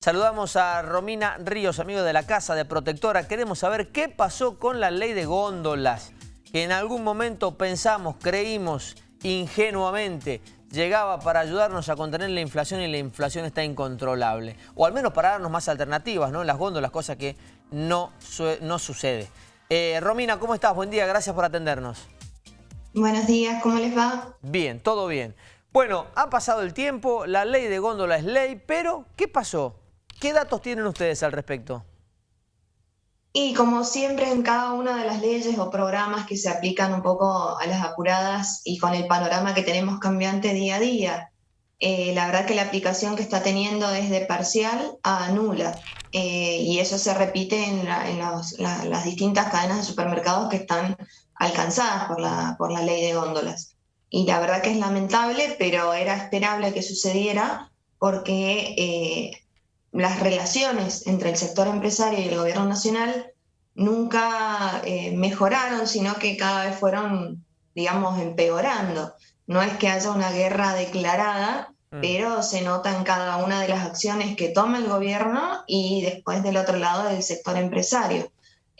Saludamos a Romina Ríos, amigo de la Casa de Protectora. Queremos saber qué pasó con la ley de góndolas, que en algún momento pensamos, creímos ingenuamente, llegaba para ayudarnos a contener la inflación y la inflación está incontrolable. O al menos para darnos más alternativas, ¿no? En las góndolas, cosa que no, no sucede. Eh, Romina, ¿cómo estás? Buen día, gracias por atendernos. Buenos días, ¿cómo les va? Bien, todo bien. Bueno, ha pasado el tiempo, la ley de góndola es ley, pero ¿qué pasó? ¿Qué datos tienen ustedes al respecto? Y como siempre en cada una de las leyes o programas que se aplican un poco a las apuradas y con el panorama que tenemos cambiante día a día, eh, la verdad que la aplicación que está teniendo es de parcial a nula. Eh, y eso se repite en, las distintas cadenas de supermercados que están alcanzadas por la, por la ley de góndolas. Y la verdad que es lamentable, pero era esperable que sucediera porque eh, las relaciones entre el sector empresario y el gobierno nacional nunca eh, mejoraron, sino que cada vez fueron, digamos, empeorando. No es que haya una guerra declarada, mm. pero se nota en cada una de las acciones que toma el gobierno y después del otro lado del sector empresario.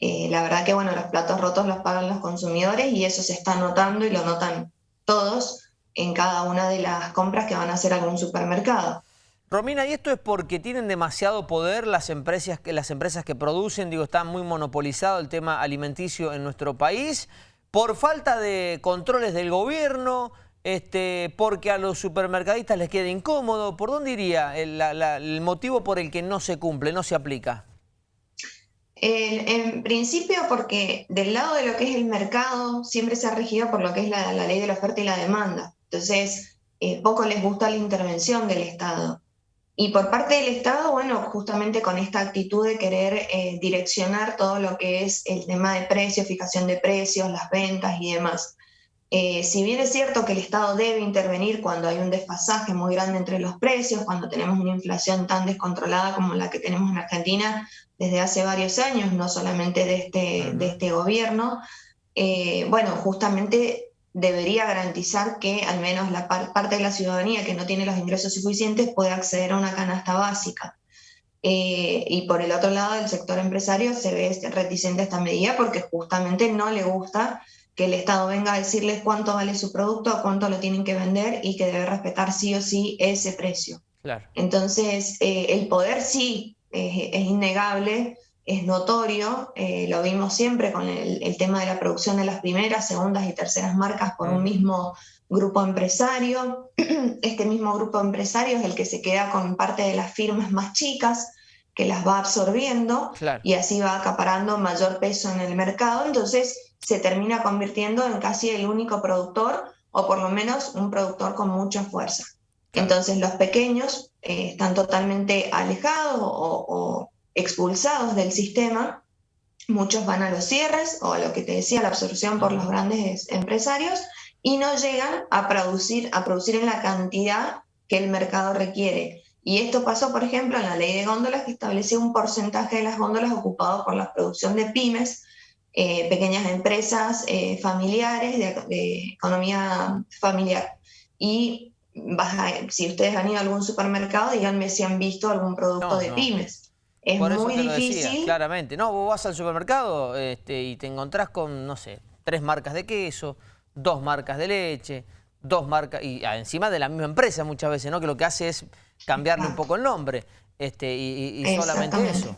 Eh, la verdad que, bueno, los platos rotos los pagan los consumidores y eso se está notando y lo notan todos en cada una de las compras que van a hacer algún supermercado. Romina, ¿y esto es porque tienen demasiado poder las empresas, las empresas que producen? Digo, está muy monopolizado el tema alimenticio en nuestro país. ¿Por falta de controles del gobierno? Este, ¿Porque a los supermercadistas les queda incómodo? ¿Por dónde iría el, motivo por el que no se cumple, no se aplica? en principio porque del lado de lo que es el mercado siempre se ha regido por lo que es la, ley de la oferta y la demanda. Entonces, eh, poco les gusta la intervención del Estado. Y por parte del Estado, bueno, justamente con esta actitud de querer eh, direccionar todo lo que es el tema de precios, fijación de precios, las ventas y demás. Eh, si bien es cierto que el Estado debe intervenir cuando hay un desfasaje muy grande entre los precios, cuando tenemos una inflación tan descontrolada como la que tenemos en Argentina desde hace varios años, no solamente de este, de este gobierno, eh, bueno, justamente debería garantizar que al menos la parte de la ciudadanía que no tiene los ingresos suficientes pueda acceder a una canasta básica. Eh, y por el otro lado, el sector empresario se ve reticente a esta medida porque justamente no le gusta que el Estado venga a decirles cuánto vale su producto, a cuánto lo tienen que vender y que debe respetar sí o sí ese precio. Entonces, eh, el poder sí es innegable, es notorio, eh, lo vimos siempre con el, tema de la producción de las primeras, segundas y terceras marcas por un mm. mismo grupo empresario. Este mismo grupo empresario es el que se queda con parte de las firmas más chicas, que las va absorbiendo y así va acaparando mayor peso en el mercado, entonces se termina convirtiendo en casi el único productor o por lo menos un productor con mucha fuerza. Entonces los pequeños eh, están totalmente alejados o expulsados del sistema, muchos van a los cierres o a lo que te decía, la absorción por los grandes empresarios y no llegan a producir, a producir en la cantidad que el mercado requiere. Y esto pasó, por ejemplo, en la ley de góndolas que establecía un porcentaje de las góndolas ocupado por la producción de pymes, eh, pequeñas empresas eh, familiares, de, economía familiar. Y si ustedes han ido a algún supermercado, díganme si han visto algún producto de pymes. Es muy difícil. claramente. No, vos vas al supermercado este, y te encontrás con, no sé, tres marcas de queso, dos marcas de leche, dos marcas, y encima de la misma empresa muchas veces, ¿no? Que lo que hace es cambiarle un poco el nombre este, y, y solamente eso.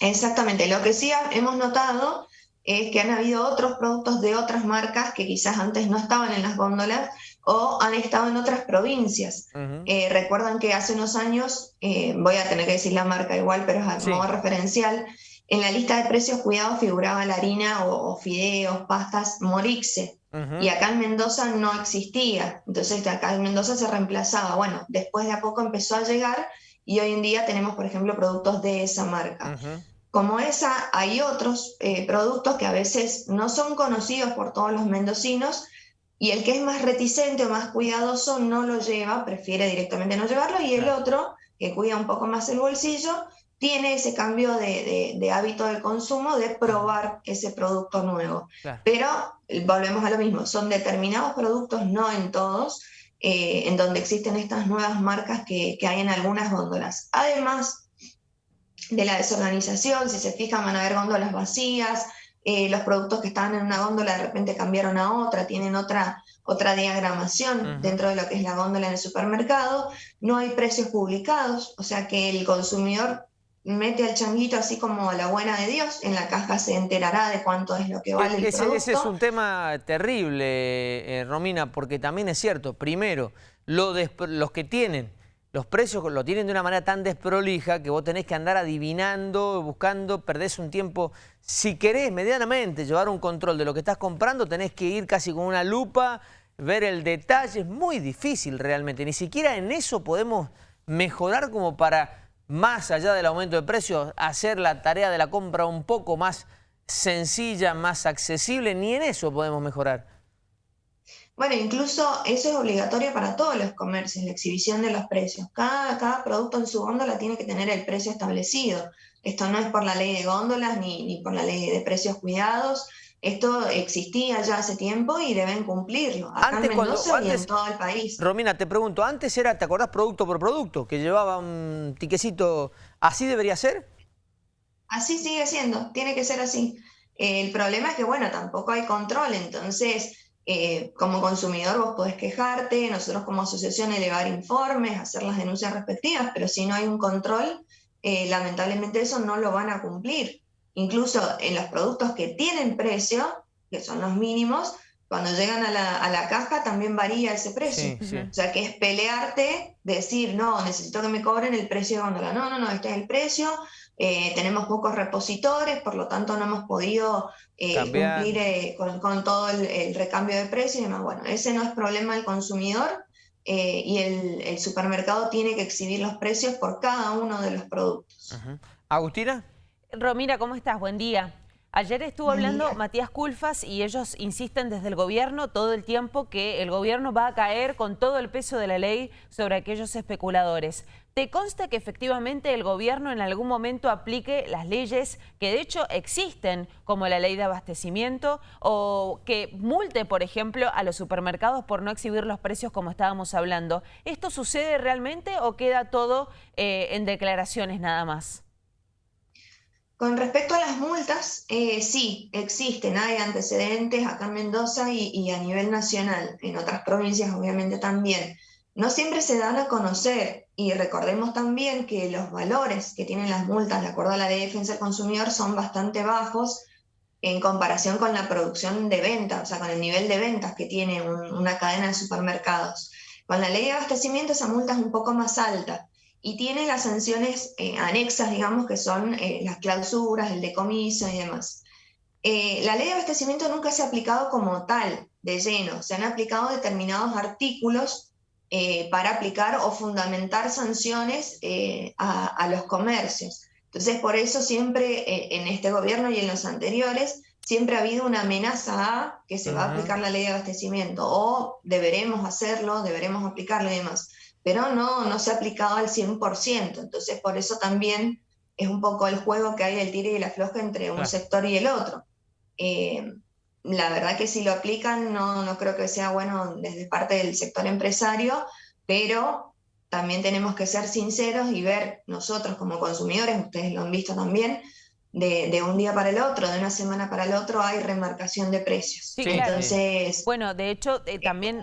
Exactamente. Lo que sí hemos notado es que han habido otros productos de otras marcas que quizás antes no estaban en las góndolas o han estado en otras provincias. Eh, recuerdan que hace unos años, eh, voy a tener que decir la marca igual, pero es como referencial, en la lista de precios cuidados figuraba la harina o, fideos, pastas Morixe. Y acá en Mendoza no existía. Entonces acá en Mendoza se reemplazaba. Bueno, después de a poco empezó a llegar y hoy en día tenemos, por ejemplo, productos de esa marca. Como esa, hay otros eh, productos que a veces no son conocidos por todos los mendocinos y el que es más reticente o más cuidadoso no lo lleva, prefiere directamente no llevarlo y el otro, que cuida un poco más el bolsillo, tiene ese cambio de, hábito de consumo de probar ese producto nuevo. Pero volvemos a lo mismo, son determinados productos, no en todos, eh, en donde existen estas nuevas marcas que, hay en algunas góndolas. Además de la desorganización, si se fijan van a haber góndolas vacías, eh, los productos que estaban en una góndola de repente cambiaron a otra, tienen otra, otra diagramación dentro de lo que es la góndola en el supermercado, no hay precios publicados, o sea que el consumidor mete al changuito así como a la buena de Dios, en la caja se enterará de cuánto es lo que vale el ese, Ese es un tema terrible, eh, Romina, porque también es cierto, primero, lo los que tienen los precios lo tienen de una manera tan desprolija que vos tenés que andar adivinando, buscando, perdés un tiempo. Si querés medianamente llevar un control de lo que estás comprando, tenés que ir casi con una lupa, ver el detalle. Es muy difícil realmente. Ni siquiera en eso podemos mejorar como para, más allá del aumento de precios, hacer la tarea de la compra un poco más sencilla, más accesible. Ni en eso podemos mejorar. Bueno, incluso eso es obligatorio para todos los comercios, la exhibición de los precios. Cada, cada producto en su góndola tiene que tener el precio establecido. Esto no es por la ley de góndolas ni, ni por la ley de precios cuidados. Esto existía ya hace tiempo y deben cumplirlo. Acá en Mendoza y en todo el país. Romina, te pregunto, antes era, ¿te acordás producto por producto? Que llevaba un tiquecito, ¿así debería ser? Así sigue siendo, tiene que ser así. El problema es que, bueno, tampoco hay control, entonces eh, como consumidor vos podés quejarte, nosotros como asociación elevar informes, hacer las denuncias respectivas, pero si no hay un control, eh, lamentablemente eso no lo van a cumplir. Incluso en los productos que tienen precio, que son los mínimos, cuando llegan a la, caja también varía ese precio. O sea, que es pelearte, decir, no, necesito que me cobren el precio de góndola. No, no, no, este es el precio, eh, tenemos pocos repositores, por lo tanto no hemos podido eh, cumplir eh, con, todo el, recambio de precios y demás. Bueno, ese no es problema del consumidor y el, supermercado tiene que exhibir los precios por cada uno de los productos. Agustina. Romina, ¿cómo estás? Buen día. Ayer estuvo hablando Matías Culfas y ellos insisten desde el gobierno todo el tiempo que el gobierno va a caer con todo el peso de la ley sobre aquellos especuladores. ¿Te consta que efectivamente el gobierno en algún momento aplique las leyes que de hecho existen, como la ley de abastecimiento, o que multe, por ejemplo, a los supermercados por no exhibir los precios como estábamos hablando? ¿Esto sucede realmente o queda todo eh, en declaraciones nada más? Con respecto a las multas, eh, sí, existen, hay antecedentes acá en Mendoza y, a nivel nacional, en otras provincias obviamente también. No siempre se dan a conocer y recordemos también que los valores que tienen las multas de acuerdo a la ley de defensa del consumidor son bastante bajos en comparación con la producción de ventas, o sea, con el nivel de ventas que tiene una cadena de supermercados. Con la ley de abastecimiento esa multa es un poco más alta y tiene las sanciones eh, anexas, digamos, que son eh, las clausuras, el decomiso y demás. Eh, la ley de abastecimiento nunca se ha aplicado como tal, de lleno. Se han aplicado determinados artículos para aplicar o fundamentar sanciones a, a, los comercios. Entonces, por eso siempre en este gobierno y en los anteriores, siempre ha habido una amenaza a que se va a aplicar la ley de abastecimiento o deberemos hacerlo, deberemos aplicarlo y demás pero no, no se ha aplicado al 100%. Entonces, por eso también es un poco el juego que hay del tire y la floja entre un sector y el otro. Eh, la verdad que si lo aplican no, no creo que sea bueno desde parte del sector empresario, pero también tenemos que ser sinceros y ver nosotros como consumidores, ustedes lo han visto también, de, un día para el otro, de una semana para el otro, hay remarcación de precios. Sí, Entonces, bueno, de hecho, eh, también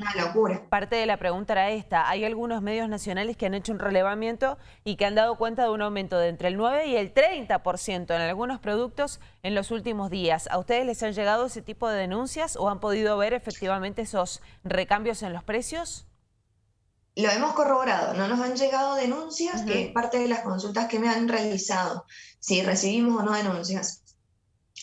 parte de la pregunta era esta. Hay algunos medios nacionales que han hecho un relevamiento y que han dado cuenta de un aumento de entre el 9 y el 30% en algunos productos en los últimos días. ¿A ustedes les han llegado ese tipo de denuncias o han podido ver efectivamente esos recambios en los precios? Lo hemos corroborado, no nos han llegado denuncias, que es parte de las consultas que me han realizado, si recibimos o no denuncias.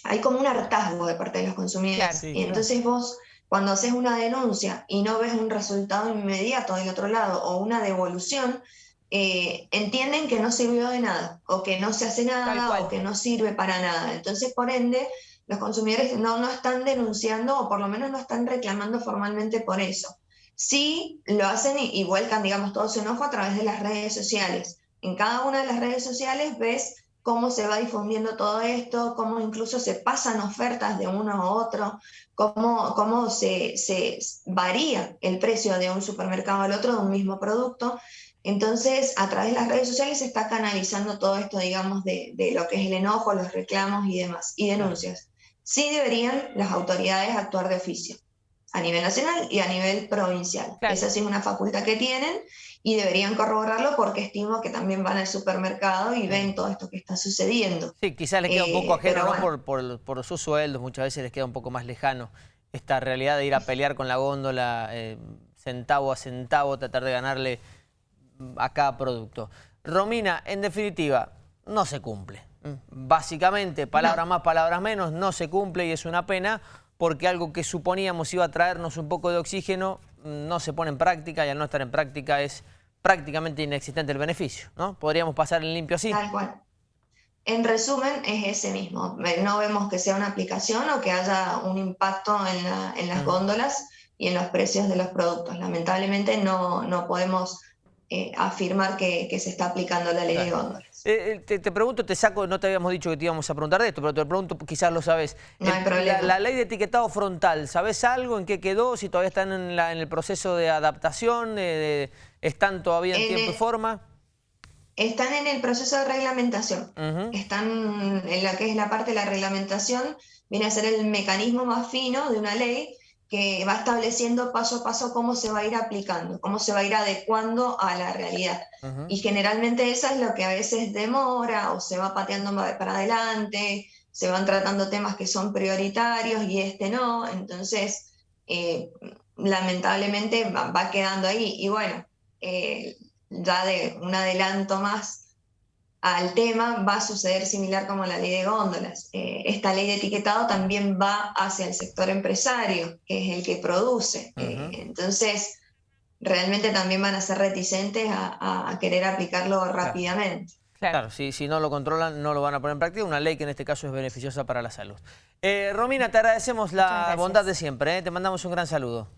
Hay como un hartazgo de parte de los consumidores. y entonces vos, cuando haces una denuncia y no ves un resultado inmediato del otro lado o una devolución, eh, entienden que no sirvió de nada, o que no se hace nada, o que no sirve para nada. Entonces, por ende, los consumidores no, no están denunciando, o por lo menos no están reclamando formalmente por eso sí lo hacen y, vuelcan, digamos, todo su enojo a través de las redes sociales. En cada una de las redes sociales ves cómo se va difundiendo todo esto, cómo incluso se pasan ofertas de uno a otro, cómo, cómo se, se varía el precio de un supermercado al otro de un mismo producto. Entonces, a través de las redes sociales se está canalizando todo esto, digamos, de, de, lo que es el enojo, los reclamos y demás, y denuncias. Sí deberían las autoridades actuar de oficio, a nivel nacional y a nivel provincial. Esa sí es una facultad que tienen y deberían corroborarlo porque estimo que también van al supermercado y ven todo esto que está sucediendo. Sí, quizás les queda un poco eh, ajeno por, por, por, sus sueldos, muchas veces les queda un poco más lejano esta realidad de ir a pelear con la góndola eh, centavo a centavo, tratar de ganarle a cada producto. Romina, en definitiva, no se cumple. Básicamente, palabras más, palabras menos, no se cumple y es una pena porque algo que suponíamos iba a traernos un poco de oxígeno no se pone en práctica y al no estar en práctica es prácticamente inexistente el beneficio, ¿no? Podríamos pasar en limpio así. Tal cual. En resumen, es ese mismo. No vemos que sea una aplicación o que haya un impacto en, las góndolas y en los precios de los productos. Lamentablemente no, no podemos eh, afirmar que, se está aplicando la ley de góndolas. Eh, eh, te, pregunto, te saco, no te habíamos dicho que te íbamos a preguntar de esto, pero te pregunto, quizás lo sabes. No hay problema. La, ley de etiquetado frontal, ¿sabes algo en qué quedó? Si todavía están en, el proceso de adaptación, ¿están todavía en, tiempo y forma? Están en el proceso de reglamentación. Están en la que es la parte de la reglamentación, viene a ser el mecanismo más fino de una ley que va estableciendo paso a paso cómo se va a ir aplicando, cómo se va a ir adecuando a la realidad. Y generalmente eso es lo que a veces demora o se va pateando para adelante, se van tratando temas que son prioritarios y este no, entonces eh, lamentablemente va, quedando ahí. Y bueno, eh, ya de un adelanto más, al tema va a suceder similar como la ley de góndolas. Eh, esta ley de etiquetado también va hacia el sector empresario, que es el que produce. Eh, entonces, realmente también van a ser reticentes a, querer aplicarlo rápidamente. Claro, si, si, no lo controlan, no lo van a poner en práctica. Una ley que en este caso es beneficiosa para la salud. Eh, Romina, te agradecemos la bondad de siempre. Te mandamos un gran saludo.